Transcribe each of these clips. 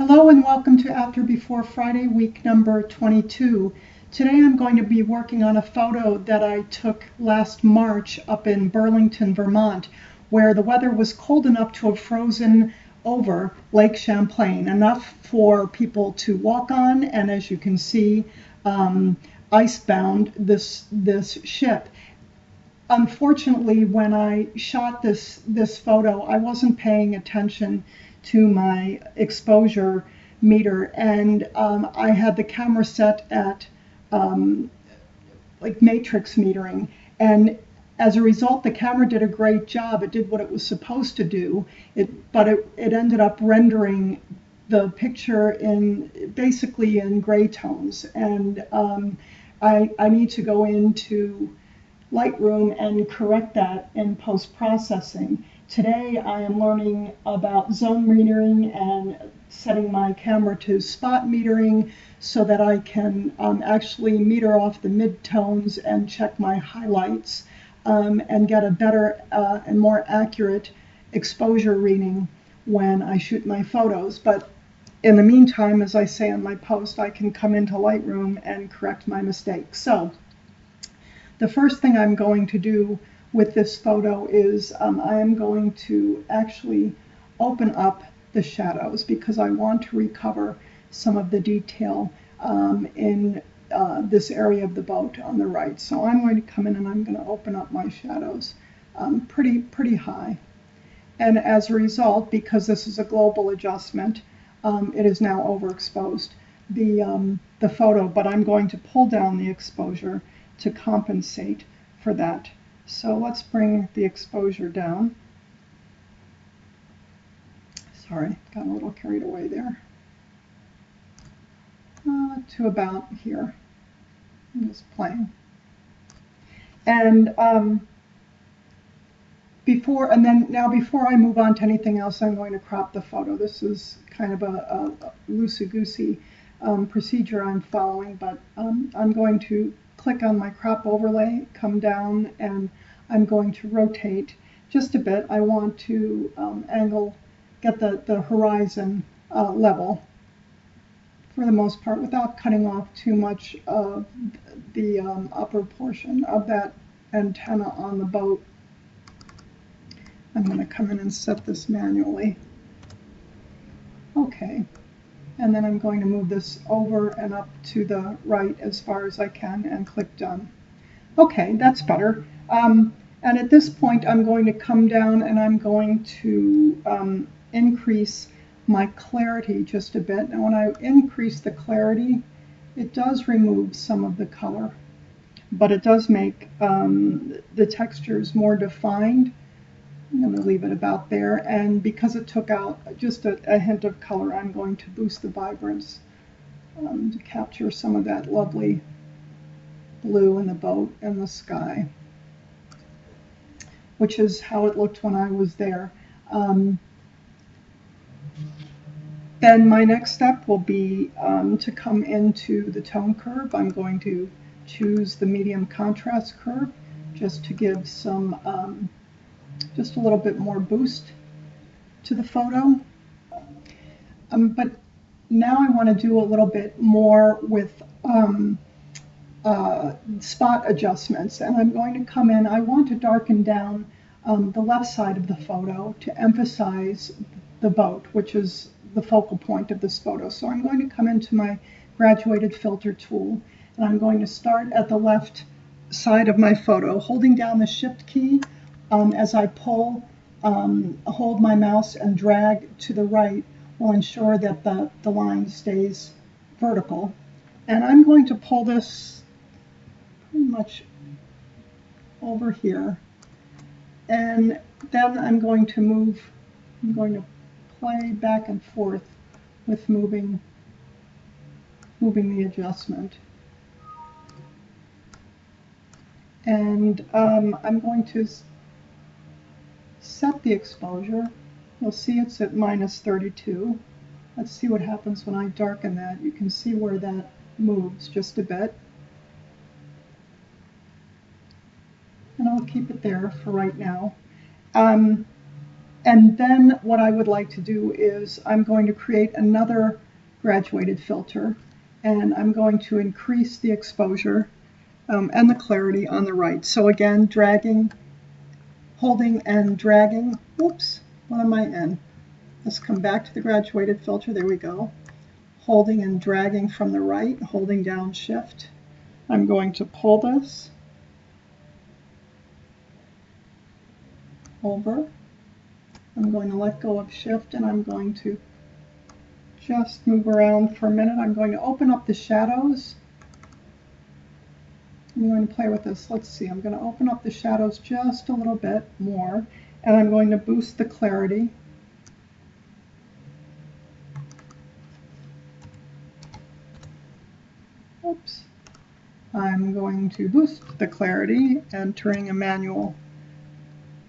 Hello and welcome to After Before Friday, week number 22. Today I'm going to be working on a photo that I took last March up in Burlington, Vermont, where the weather was cold enough to have frozen over Lake Champlain, enough for people to walk on, and as you can see, um, icebound this, this ship. Unfortunately, when I shot this, this photo, I wasn't paying attention to my exposure meter. And um, I had the camera set at um, like matrix metering. And as a result the camera did a great job. It did what it was supposed to do. It but it, it ended up rendering the picture in basically in gray tones. And um, I, I need to go into Lightroom and correct that in post-processing Today I am learning about zone metering and setting my camera to spot metering so that I can um, actually meter off the midtones and check my highlights um, and get a better uh, and more accurate exposure reading when I shoot my photos. But in the meantime, as I say in my post, I can come into Lightroom and correct my mistakes. So the first thing I'm going to do with this photo is um, I am going to actually open up the shadows because I want to recover some of the detail um, in uh, this area of the boat on the right. So I'm going to come in and I'm going to open up my shadows um, pretty, pretty high. And as a result, because this is a global adjustment, um, it is now overexposed the, um, the photo, but I'm going to pull down the exposure to compensate for that so let's bring the exposure down. Sorry, got a little carried away there. Uh, to about here. I'm just playing. And um, before, and then now before I move on to anything else, I'm going to crop the photo. This is kind of a, a loosey-goosey um, procedure I'm following, but um, I'm going to click on my crop overlay, come down, and I'm going to rotate just a bit. I want to um, angle, get the, the horizon uh, level for the most part without cutting off too much of the um, upper portion of that antenna on the boat. I'm going to come in and set this manually. Okay, and then I'm going to move this over and up to the right as far as I can and click done. Okay, that's better. Um, and at this point, I'm going to come down and I'm going to um, increase my clarity just a bit. And when I increase the clarity, it does remove some of the color, but it does make um, the textures more defined I'm going to leave it about there. And because it took out just a, a hint of color, I'm going to boost the vibrance um, to capture some of that lovely blue in the boat and the sky, which is how it looked when I was there. Um, then my next step will be um, to come into the tone curve. I'm going to choose the medium contrast curve just to give some um, just a little bit more boost to the photo. Um, but now I want to do a little bit more with um, uh, spot adjustments. And I'm going to come in, I want to darken down um, the left side of the photo to emphasize the boat, which is the focal point of this photo. So I'm going to come into my graduated filter tool and I'm going to start at the left side of my photo, holding down the shift key um, as I pull, um, hold my mouse and drag to the right will ensure that the, the line stays vertical. And I'm going to pull this pretty much over here. And then I'm going to move, I'm going to play back and forth with moving, moving the adjustment. And um, I'm going to set the exposure. You'll see it's at minus 32. Let's see what happens when I darken that. You can see where that moves just a bit. I'll keep it there for right now. Um, And then what I would like to do is I'm going to create another graduated filter and I'm going to increase the exposure um, and the clarity on the right. So again, dragging, holding and dragging. Oops, what am I in? Let's come back to the graduated filter. There we go. Holding and dragging from the right, holding down shift. I'm going to pull this over. I'm going to let go of shift and I'm going to just move around for a minute. I'm going to open up the shadows. I'm going to play with this. Let's see. I'm going to open up the shadows just a little bit more and I'm going to boost the clarity. Oops. I'm going to boost the clarity, entering a manual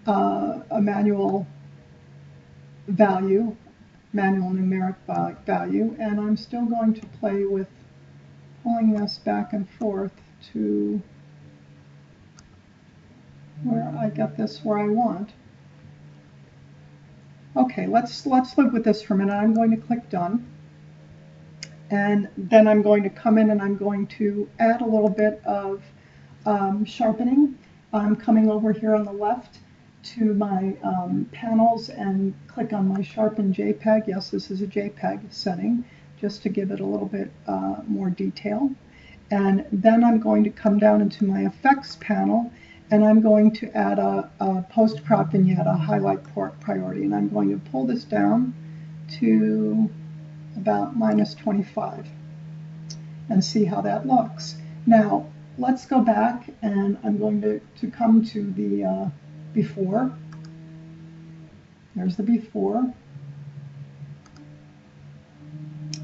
uh, a manual value, manual numeric value, and I'm still going to play with pulling this back and forth to where I get this where I want. Okay, let's let's live with this for a minute. I'm going to click done. And then I'm going to come in and I'm going to add a little bit of um, sharpening. I'm coming over here on the left to my um, panels and click on my sharpen JPEG. Yes, this is a JPEG setting, just to give it a little bit uh, more detail. And then I'm going to come down into my effects panel and I'm going to add a, a post crop vignette, a highlight port priority. And I'm going to pull this down to about minus 25 and see how that looks. Now, let's go back and I'm going to, to come to the uh, before. There's the before.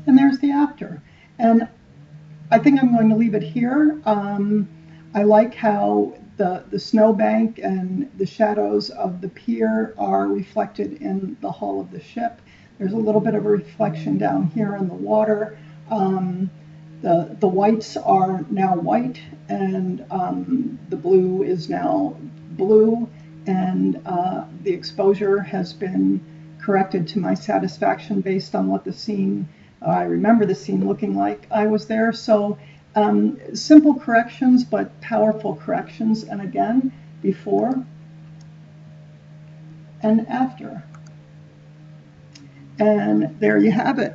And there's the after. And I think I'm going to leave it here. Um, I like how the, the snowbank and the shadows of the pier are reflected in the hull of the ship. There's a little bit of a reflection down here in the water. Um, the, the whites are now white and um, the blue is now blue and uh, the exposure has been corrected to my satisfaction based on what the scene, uh, I remember the scene looking like I was there. So um, simple corrections, but powerful corrections. And again, before and after. And there you have it.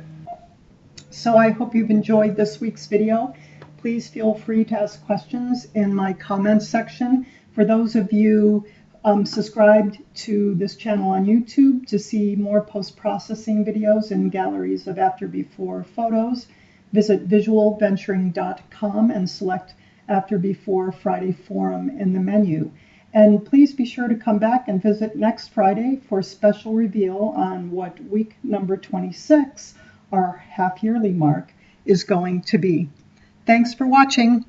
So I hope you've enjoyed this week's video. Please feel free to ask questions in my comments section. For those of you um, subscribed to this channel on YouTube to see more post-processing videos and galleries of after before photos. Visit visualventuring.com and select after before Friday forum in the menu. And please be sure to come back and visit next Friday for a special reveal on what week number 26, our half yearly mark, is going to be. Thanks for watching.